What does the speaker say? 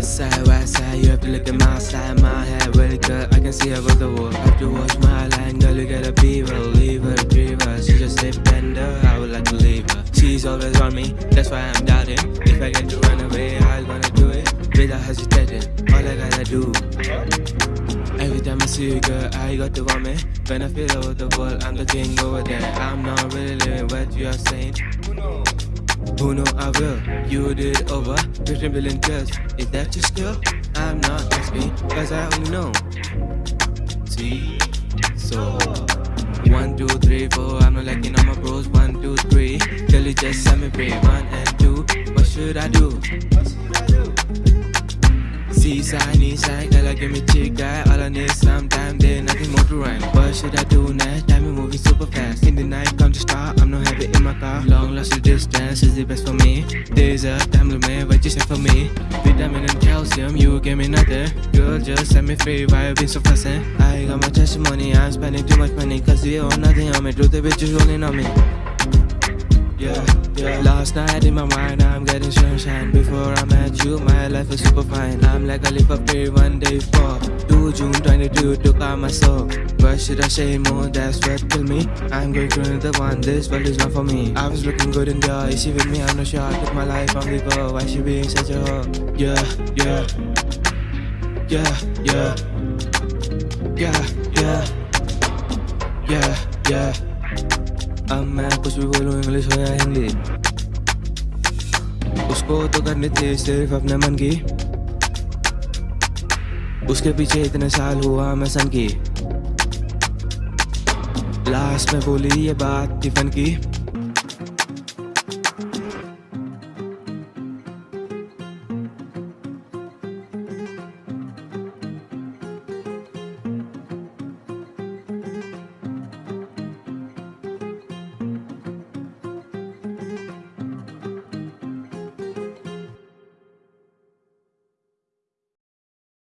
West side, west side, you have to look at my side. My head really good, I can see above the wall. Have to watch my line, girl, you gotta be her, leave her, drive her. She just a bender, I would like to leave her. She's always on me, that's why I'm doubting. If I get to run away, I'm gonna do it without hesitating. All I gotta do. Every time I see you, girl, I got to want me. When I feel over the world, I'm the king over there. I'm not really living what you are saying. Who know I will? You did over 15 billion tests. Is that your skill? I'm not asking, cause I only know. See? So. One, two, three, four. I'm not liking all my bros. One, two, three. Girl, you just set me free. One and two. What should I do? See Seaside, east side, girl, give me chick guy. All I need is some time, there nothing more to run. What should I In. Long lost the distance is the best for me. Days a time limit, what you say for me? Vitamin and calcium, you give me nothing. Girl, just set me free. Why you been so fussing? Eh? I got my testimony, I'm spending too much money. Cause you own nothing on me. Truth, the bitches rolling on me. Yeah. Last night in my mind, I'm getting sunshine. Before I met you, my life was super fine. I'm like a leap of faith one day for 2 June 22 took out my soul. What should I say more? That's what killed me. I'm going through another one. This world is not for me. I was looking good in the. Is she with me? I'm not sure. I took my life on the go. Why she being such a hoe? Yeah, yeah, yeah, yeah, yeah, yeah, yeah, yeah. अब मैं कुछ भी बोलूँ English हो या हिंदी उसको तो करनी थी सिर्फ़ अपने मन की। उसके पीछे इतने साल हुआ मैं सन की। लास्ट में बोली ये बात टिफन की।